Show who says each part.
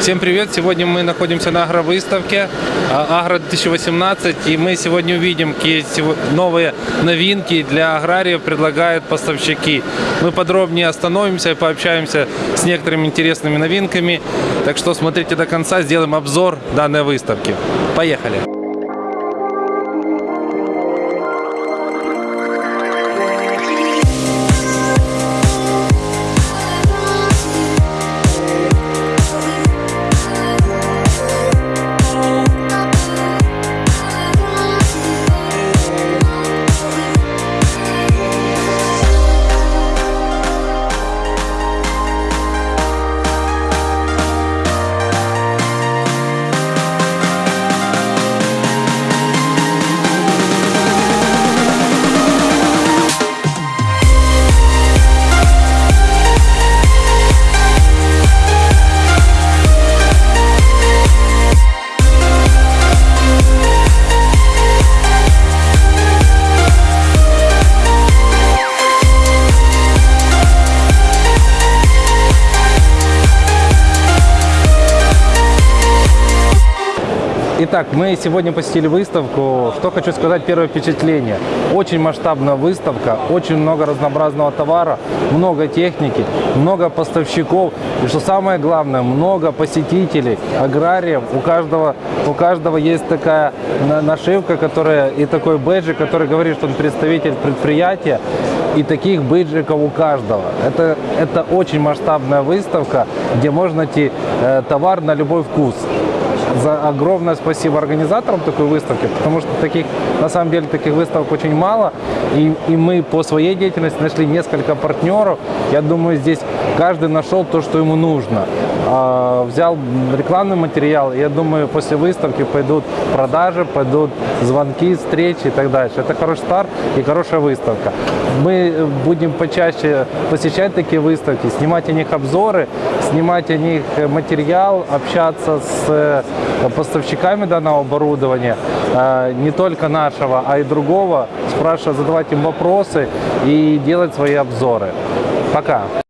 Speaker 1: Всем привет! Сегодня мы находимся на агровыставке а, Агро 2018 и мы сегодня увидим, какие новые новинки для аграриев предлагают поставщики. Мы подробнее остановимся и пообщаемся с некоторыми интересными новинками. Так что смотрите до конца, сделаем обзор данной выставки. Поехали! Итак, мы сегодня посетили выставку. Что хочу сказать, первое впечатление. Очень масштабная выставка, очень много разнообразного товара, много техники, много поставщиков. И что самое главное, много посетителей, аграриев. У каждого, у каждого есть такая на- нашивка, которая и такой бэджик, который говорит, что он представитель предприятия. И таких бейджиков у каждого. Это, это очень масштабная выставка, где можно найти э, товар на любой вкус за огромное спасибо организаторам такой выставки, потому что таких, на самом деле, таких выставок очень мало. И, и мы по своей деятельности нашли несколько партнеров. Я думаю, здесь каждый нашел то, что ему нужно. А, взял рекламный материал, я думаю, после выставки пойдут продажи, пойдут звонки, встречи и так дальше. Это хороший старт и хорошая выставка. Мы будем почаще посещать такие выставки, снимать о них обзоры, снимать о них материал, общаться с э, поставщиками данного оборудования, э, не только нашего, а и другого, спрашивать, задавать им вопросы и делать свои обзоры. Пока!